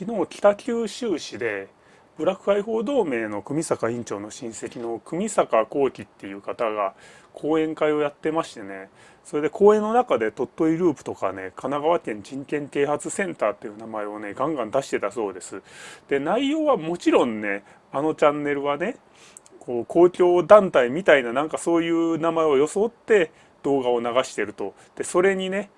昨日北九州市でブラック解放同盟の組坂委員長の親戚の組坂幸喜っていう方が講演会をやってましてねそれで講演の中で鳥取ループとかね神奈川県人権啓発センターっていう名前をねガンガン出してたそうです。で内容はもちろんねあのチャンネルはねこう公共団体みたいななんかそういう名前を装って動画を流してるとでそれにね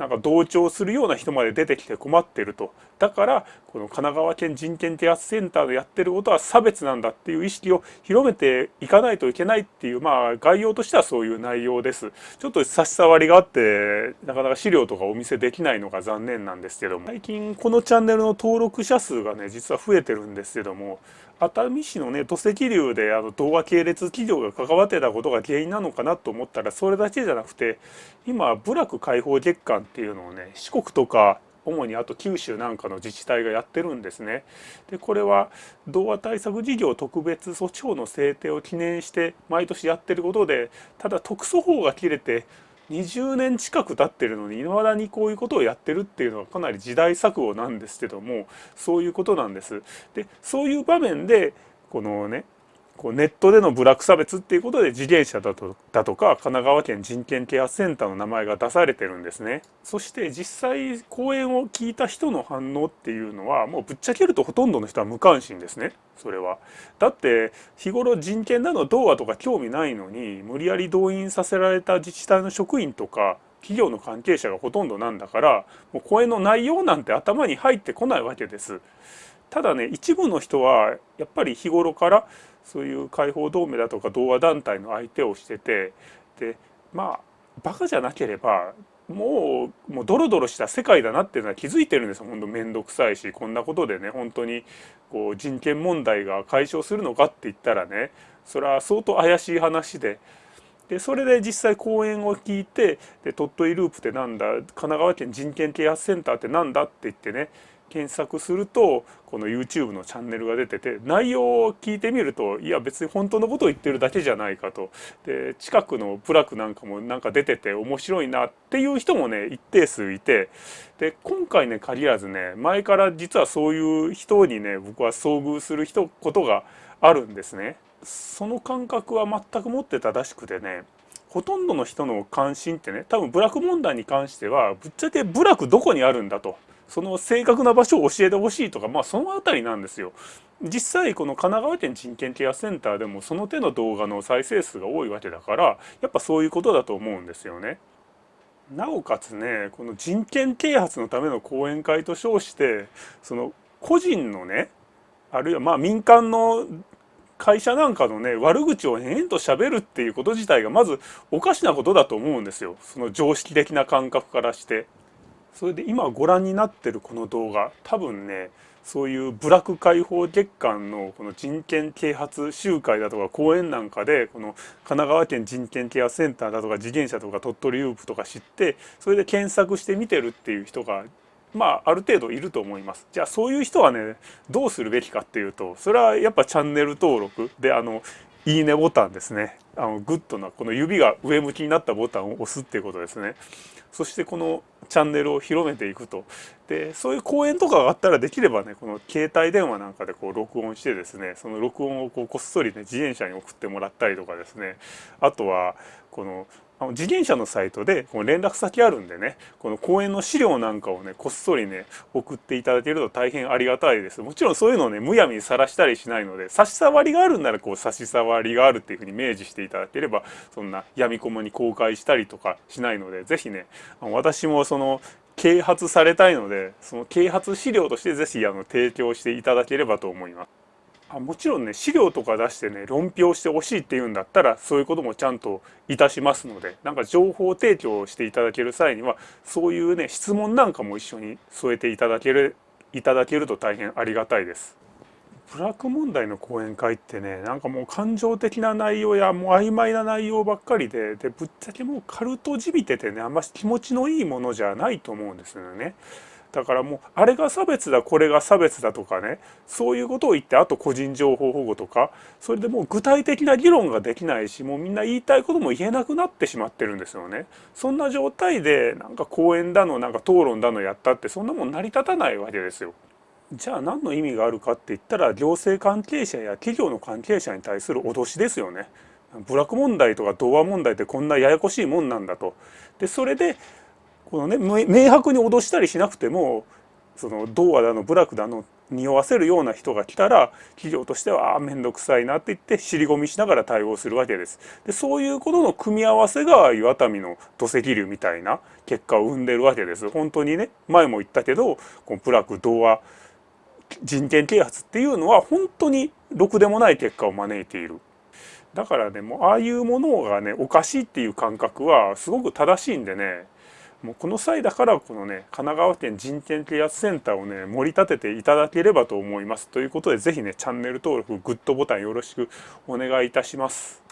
なんか同調するような人まで出てきて困ってると。だからこの神奈川県人権啓発センターでやってることは差別なんだっていう意識を広めていかないといけないっていうまあ概要としてはそういう内容です。ちょっと差し障りがあってなかなか資料とかお見せできないのが残念なんですけども。最近このチャンネルの登録者数がね実は増えてるんですけども。熱海市のね土石流であの動画系列企業が関わってたことが原因なのかなと思ったらそれだけじゃなくて今部落開放月間っていうのをね四国とか主にあと九州なんかの自治体がやってるんですね。でこれは童話対策事業特別措置法の制定を記念して毎年やってることでただ特措法が切れて20年近く経ってるのにいまだにこういうことをやってるっていうのはかなり時代錯誤なんですけどもそういうことなんです。でそういう場面でこのねこうネットでの部落差別っていうことで自転車だとだとか神奈川県人権ケアセンターの名前が出されてるんですね。そして実際講演を聞いた人の反応っていうのはもうぶっちゃけるとほとんどの人は無関心ですねそれは。だって日頃人権など童話とか興味ないのに無理やり動員させられた自治体の職員とか企業の関係者がほとんどなんだからもう講演の内容なんて頭に入ってこないわけです。ただね一部の人はやっぱり日頃からそういう解放同盟だとか同和団体の相手をしててでまあバカじゃなければもうもうドロドロした世界だなっていうのは気づいてるんですよ本当面倒くさいしこんなことでね本当にこう人権問題が解消するのかって言ったらねそれは相当怪しい話で。でそれで実際講演を聞いてで鳥取ループってなんだ神奈川県人権啓発センターってなんだって言ってね検索するとこの YouTube のチャンネルが出てて内容を聞いてみるといや別に本当のことを言ってるだけじゃないかと。で近くのプラクなんかもなんか出てて面白いなっていう人もね一定数いて。で今回ね限らずね前から実はそういう人にね僕は遭遇する人ことがあるんですね。その感覚は全く持ってたらしくてねほとんどの人の関心ってね多分部落問題に関してはぶっちゃけ部落どこにあるんだと。その正確な場所を教えてほしいとかまあその辺りなんですよ。実際この神奈川県人権ケアセンターでもその手の動画の再生数が多いわけだからやっぱそういうことだと思うんですよね。なおかつねこの人権啓発のための講演会と称してその個人のねあるいはまあ民間の会社なんかのね悪口を延々と喋るっていうこと自体がまずおかしなことだと思うんですよその常識的な感覚からして。それで今ご覧になってるこの動画多分ねそういう部落解放月間のこの人権啓発集会だとか講演なんかでこの神奈川県人権ケアセンターだとか示現舎とか鳥取ループとか知ってそれで検索して見てるっていう人がまあある程度いると思います。じゃあそういう人はねどうするべきかっていうとそれはやっぱチャンネル登録であのいいねボタンですねあのグッドなこの指が上向きになったボタンを押すっていうことですね。そしてこのチャンネルを広めていくと。でそういう講演とかがあったらできればねこの携帯電話なんかでこう録音してですねその録音をこうこっそりね示現舎に送ってもらったりとかですね。あとはこのあの自転車のサイトでこの連絡先あるんでねこの講演の資料なんかをねこっそりね送っていただけると大変ありがたいです。もちろんそういうのをねむやみにさらしたりしないので差し障りがあるんならこう差し障りがあるっていうふうに明示していただければそんな闇雲に公開したりとかしないので是非ね私もその啓発されたいのでその啓発資料として是非あの提供していただければと思います。あもちろんね資料とか出してね論評してほしいっていうんだったらそういうこともちゃんといたしますのでなんか情報提供していただける際にはそういうね質問なんかも一緒に添えていただけるいただけると大変ありがたいです。ブラック問題の講演会ってねなんかもう感情的な内容やもう曖昧な内容ばっかりででぶっちゃけもうカルトじみててねあんま気持ちのいいものじゃないと思うんですよね。だからもうあれが差別だこれが差別だとかねそういうことを言ってあと個人情報保護とかそれでもう具体的な議論ができないしもうみんな言いたいことも言えなくなってしまってるんですよね。そんな状態でなんか講演だのなんか討論だのやったってそんなもん成り立たないわけですよ。じゃあ何の意味があるかって言ったら行政関係者や企業の関係者に対する脅しですよね。部落問題とか童話問題ってこんなややこしいもんなんだと。でそれでこのね明白に脅したりしなくてもその童話だの部落だの匂わせるような人が来たら企業としては面倒くさいなって言って尻込みしながら対応するわけです。でそういうことの組み合わせが岩民の土石流みたいな結果を生んでるわけです。本当にね前も言ったけどこの部落童話人権啓発っていうのは本当にろくでもない結果を招いている。だからねもうああいうものがねおかしいっていう感覚はすごく正しいんでねもうこの際だからこのね神奈川県人権啓発センターをね盛り立てていただければと思います。ということで是非ねチャンネル登録グッドボタンよろしくお願いいたします。